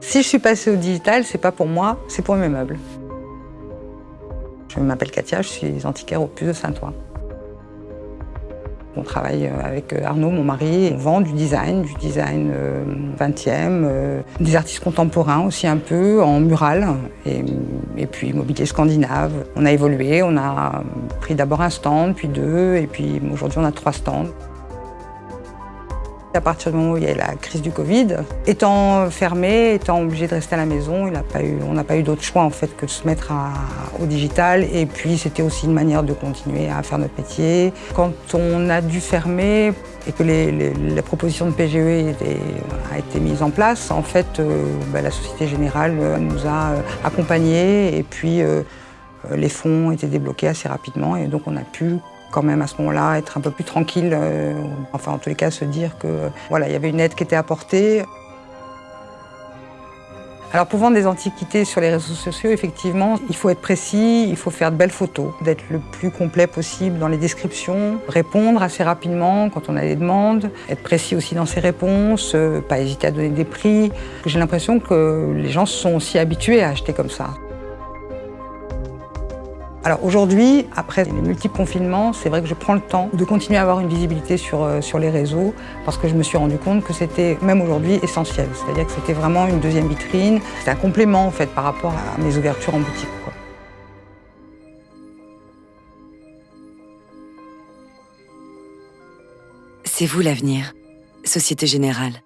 Si je suis passée au digital, c'est pas pour moi, c'est pour mes meubles. Je m'appelle Katia, je suis antiquaire au Puce de Saint-Ouen. On travaille avec Arnaud, mon mari, on vend du design, du design 20e, des artistes contemporains aussi un peu, en mural, et, et puis mobilier scandinave. On a évolué, on a pris d'abord un stand, puis deux, et puis aujourd'hui on a trois stands. À partir du moment où il y a eu la crise du Covid, étant fermé, étant obligé de rester à la maison, on n'a pas eu d'autre choix en fait que de se mettre au digital. Et puis c'était aussi une manière de continuer à faire notre métier. Quand on a dû fermer et que les, propositions de PGE étaient, a été mises en place, en fait, euh, bah, la Société Générale euh, nous a euh, accompagnés et puis les fonds été débloqués assez rapidement et donc on a pu quand même à ce moment-là être un peu plus tranquille, euh, enfin en tous les cas se dire que voilà, il y avait une aide qui était apportée. Alors pour vendre des antiquités sur les réseaux sociaux, effectivement, il faut être précis, il faut faire de belles photos, d'être le plus complet possible dans les descriptions, répondre assez rapidement quand on a des demandes, être précis aussi dans ses réponses, euh, pas hésiter à donner des prix. J'ai l'impression que les gens sont aussi habitués à acheter comme ça. Alors aujourd'hui, après les multiples confinements, c'est vrai que je prends le temps de continuer à avoir une visibilité sur, euh, sur les réseaux parce que je me suis rendu compte que c'était, même aujourd'hui, essentiel. C'est-à-dire que c'était vraiment une deuxième vitrine, c'était un complément en fait par rapport à mes ouvertures en boutique. C'est vous l'avenir, Société Générale.